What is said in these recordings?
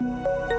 Thank you.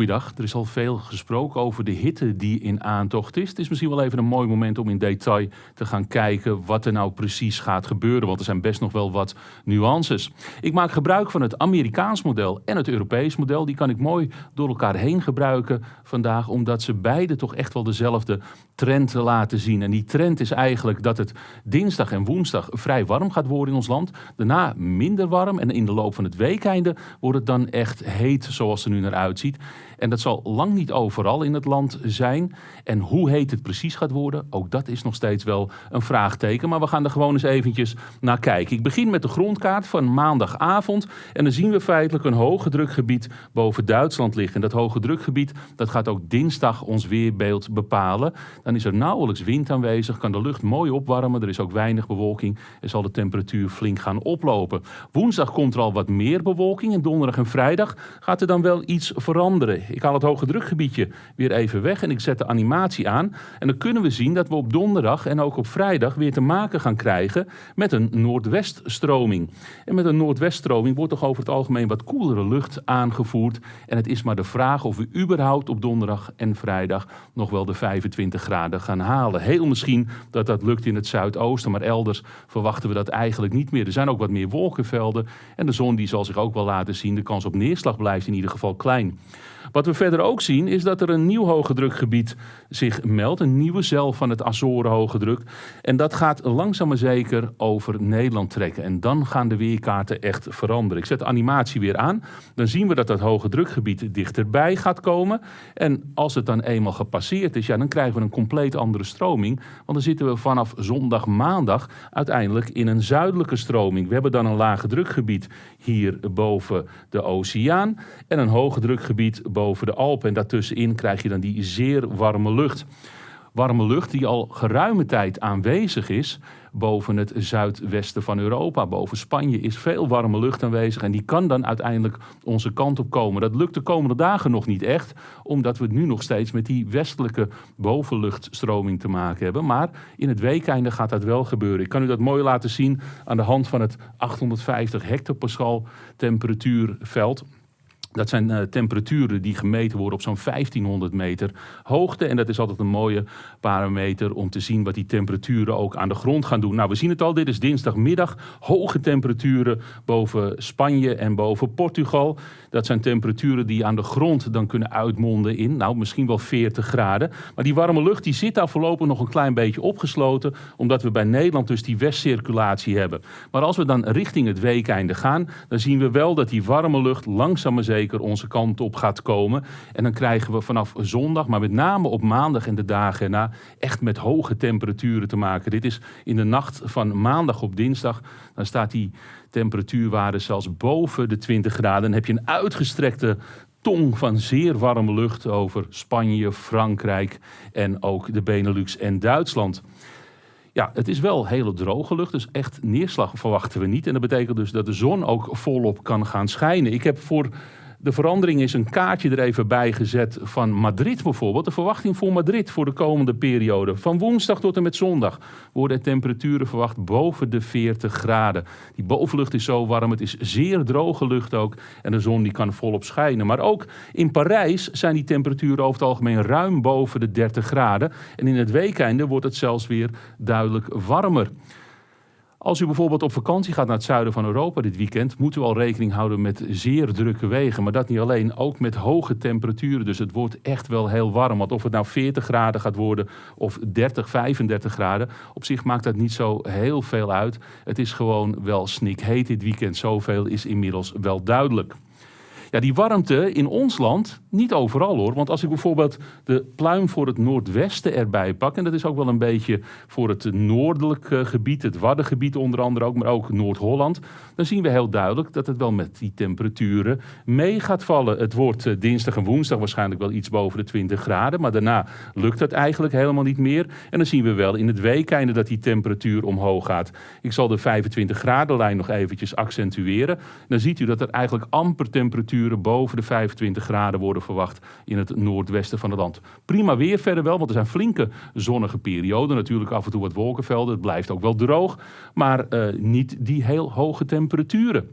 Goeiedag, er is al veel gesproken over de hitte die in aantocht is. Het is misschien wel even een mooi moment om in detail te gaan kijken wat er nou precies gaat gebeuren, want er zijn best nog wel wat nuances. Ik maak gebruik van het Amerikaans model en het Europees model. Die kan ik mooi door elkaar heen gebruiken vandaag, omdat ze beide toch echt wel dezelfde trend laten zien. En die trend is eigenlijk dat het dinsdag en woensdag vrij warm gaat worden in ons land. Daarna minder warm en in de loop van het weekeinde wordt het dan echt heet zoals het er nu naar uitziet. En dat zal lang niet overal in het land zijn. En hoe heet het precies gaat worden, ook dat is nog steeds wel een vraagteken. Maar we gaan er gewoon eens eventjes naar kijken. Ik begin met de grondkaart van maandagavond. En dan zien we feitelijk een hoge drukgebied boven Duitsland liggen. En dat hoge drukgebied dat gaat ook dinsdag ons weerbeeld bepalen. Dan is er nauwelijks wind aanwezig, kan de lucht mooi opwarmen. Er is ook weinig bewolking en zal de temperatuur flink gaan oplopen. Woensdag komt er al wat meer bewolking. En donderdag en vrijdag gaat er dan wel iets veranderen. Ik haal het hoge drukgebiedje weer even weg en ik zet de animatie aan. En dan kunnen we zien dat we op donderdag en ook op vrijdag weer te maken gaan krijgen met een noordweststroming. En met een noordweststroming wordt toch over het algemeen wat koelere lucht aangevoerd. En het is maar de vraag of we überhaupt op donderdag en vrijdag nog wel de 25 graden gaan halen. Heel misschien dat dat lukt in het zuidoosten, maar elders verwachten we dat eigenlijk niet meer. Er zijn ook wat meer wolkenvelden en de zon die zal zich ook wel laten zien. De kans op neerslag blijft in ieder geval klein. We verder ook zien is dat er een nieuw hoge drukgebied zich meldt. Een nieuwe cel van het Azoren hoge druk. En dat gaat langzaam maar zeker over Nederland trekken. En dan gaan de weerkaarten echt veranderen. Ik zet de animatie weer aan. Dan zien we dat dat hoge drukgebied dichterbij gaat komen. En als het dan eenmaal gepasseerd is, ja, dan krijgen we een compleet andere stroming. Want dan zitten we vanaf zondag, maandag uiteindelijk in een zuidelijke stroming. We hebben dan een lage drukgebied hier boven de oceaan. En een hoge drukgebied boven de Alpen. En daartussenin krijg je dan die zeer warme lucht. Warme lucht die al geruime tijd aanwezig is boven het zuidwesten van Europa. Boven Spanje is veel warme lucht aanwezig en die kan dan uiteindelijk onze kant op komen. Dat lukt de komende dagen nog niet echt, omdat we nu nog steeds met die westelijke bovenluchtstroming te maken hebben. Maar in het weekeinde gaat dat wel gebeuren. Ik kan u dat mooi laten zien aan de hand van het 850 hectopascal temperatuurveld. Dat zijn uh, temperaturen die gemeten worden op zo'n 1500 meter hoogte. En dat is altijd een mooie parameter om te zien wat die temperaturen ook aan de grond gaan doen. Nou, we zien het al, dit is dinsdagmiddag. Hoge temperaturen boven Spanje en boven Portugal. Dat zijn temperaturen die aan de grond dan kunnen uitmonden in, nou, misschien wel 40 graden. Maar die warme lucht die zit daar voorlopig nog een klein beetje opgesloten, omdat we bij Nederland dus die westcirculatie hebben. Maar als we dan richting het weekeinde gaan, dan zien we wel dat die warme lucht langzaam maar zeker zeker onze kant op gaat komen. En dan krijgen we vanaf zondag, maar met name op maandag en de dagen erna, echt met hoge temperaturen te maken. Dit is in de nacht van maandag op dinsdag. Dan staat die temperatuurwaarde zelfs boven de 20 graden. Dan heb je een uitgestrekte tong van zeer warme lucht over Spanje, Frankrijk en ook de Benelux en Duitsland. Ja, het is wel hele droge lucht, dus echt neerslag verwachten we niet. En dat betekent dus dat de zon ook volop kan gaan schijnen. Ik heb voor de verandering is een kaartje er even bij gezet van Madrid bijvoorbeeld. De verwachting voor Madrid voor de komende periode. Van woensdag tot en met zondag worden temperaturen verwacht boven de 40 graden. Die bovenlucht is zo warm, het is zeer droge lucht ook. En de zon die kan volop schijnen. Maar ook in Parijs zijn die temperaturen over het algemeen ruim boven de 30 graden. En in het weekende wordt het zelfs weer duidelijk warmer. Als u bijvoorbeeld op vakantie gaat naar het zuiden van Europa dit weekend, moet u al rekening houden met zeer drukke wegen. Maar dat niet alleen, ook met hoge temperaturen. Dus het wordt echt wel heel warm. Want of het nou 40 graden gaat worden of 30, 35 graden, op zich maakt dat niet zo heel veel uit. Het is gewoon wel snikheet dit weekend. Zoveel is inmiddels wel duidelijk. Ja, die warmte in ons land, niet overal hoor. Want als ik bijvoorbeeld de pluim voor het noordwesten erbij pak... en dat is ook wel een beetje voor het noordelijk eh, gebied... het Waddengebied onder andere ook, maar ook Noord-Holland... dan zien we heel duidelijk dat het wel met die temperaturen mee gaat vallen. Het wordt eh, dinsdag en woensdag waarschijnlijk wel iets boven de 20 graden... maar daarna lukt dat eigenlijk helemaal niet meer. En dan zien we wel in het weekeinde dat die temperatuur omhoog gaat. Ik zal de 25 graden lijn nog eventjes accentueren. Dan ziet u dat er eigenlijk amper temperatuur boven de 25 graden worden verwacht in het noordwesten van het land. Prima weer verder wel, want er zijn flinke zonnige perioden. Natuurlijk af en toe wat wolkenvelden. Het blijft ook wel droog, maar uh, niet die heel hoge temperaturen.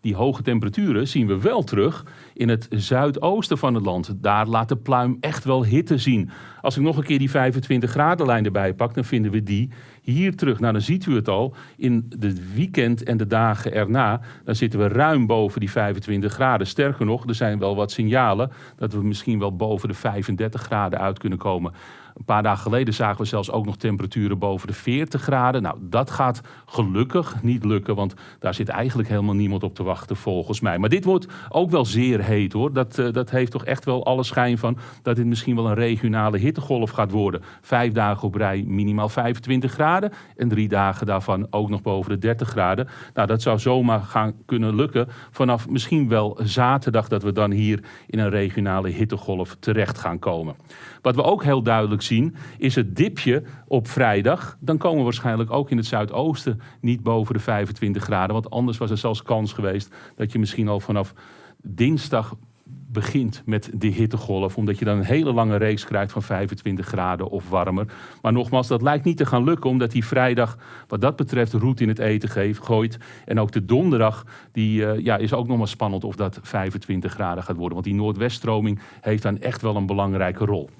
Die hoge temperaturen zien we wel terug in het zuidoosten van het land. Daar laat de pluim echt wel hitte zien. Als ik nog een keer die 25 graden lijn erbij pak, dan vinden we die hier terug. Nou, dan ziet u het al. In het weekend en de dagen erna, dan zitten we ruim boven die 25 graden. Sterker nog, er zijn wel wat signalen dat we misschien wel boven de 35 graden uit kunnen komen. Een paar dagen geleden zagen we zelfs ook nog temperaturen boven de 40 graden. Nou, dat gaat gelukkig niet lukken, want daar zit eigenlijk helemaal niemand op te wachten volgens mij. Maar dit wordt ook wel zeer heet hoor. Dat, uh, dat heeft toch echt wel alle schijn van dat dit misschien wel een regionale hittegolf gaat worden. Vijf dagen op rij minimaal 25 graden en drie dagen daarvan ook nog boven de 30 graden. Nou, dat zou zomaar gaan kunnen lukken vanaf misschien wel zaterdag dat we dan hier in een regionale hittegolf terecht gaan komen. Wat we ook heel duidelijk zien is het dipje op vrijdag. Dan komen we waarschijnlijk ook in het zuidoosten niet boven de 25 graden. Want anders was er zelfs kans geweest dat je misschien al vanaf dinsdag begint met de hittegolf. Omdat je dan een hele lange reeks krijgt van 25 graden of warmer. Maar nogmaals, dat lijkt niet te gaan lukken. Omdat die vrijdag wat dat betreft roet in het eten geeft, gooit. En ook de donderdag die, uh, ja, is ook nog maar spannend of dat 25 graden gaat worden. Want die noordweststroming heeft dan echt wel een belangrijke rol.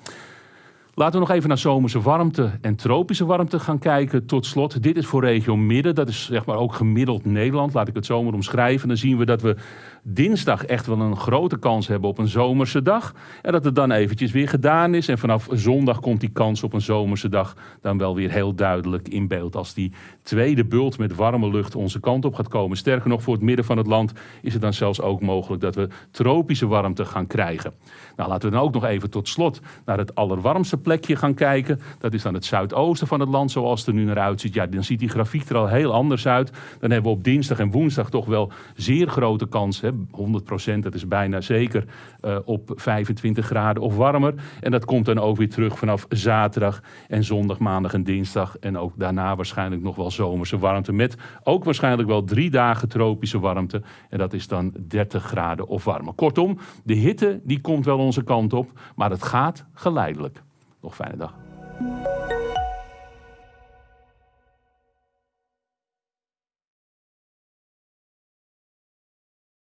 Laten we nog even naar zomerse warmte en tropische warmte gaan kijken. Tot slot, dit is voor regio Midden. Dat is zeg maar ook gemiddeld Nederland. Laat ik het zomer omschrijven. Dan zien we dat we dinsdag echt wel een grote kans hebben op een zomerse dag. En dat het dan eventjes weer gedaan is. En vanaf zondag komt die kans op een zomerse dag dan wel weer heel duidelijk in beeld. Als die tweede bult met warme lucht onze kant op gaat komen. Sterker nog, voor het midden van het land is het dan zelfs ook mogelijk dat we tropische warmte gaan krijgen. Nou, laten we dan ook nog even tot slot naar het allerwarmste plekje gaan kijken. Dat is dan het zuidoosten van het land, zoals het er nu naar uitziet. Ja, dan ziet die grafiek er al heel anders uit. Dan hebben we op dinsdag en woensdag toch wel zeer grote kans. Hè, 100% dat is bijna zeker uh, op 25 graden of warmer. En dat komt dan ook weer terug vanaf zaterdag en zondag, maandag en dinsdag. En ook daarna waarschijnlijk nog wel zomerse warmte. Met ook waarschijnlijk wel drie dagen tropische warmte. En dat is dan 30 graden of warmer. Kortom, de hitte die komt wel onze kant op. Maar het gaat geleidelijk. Nog fijne dag.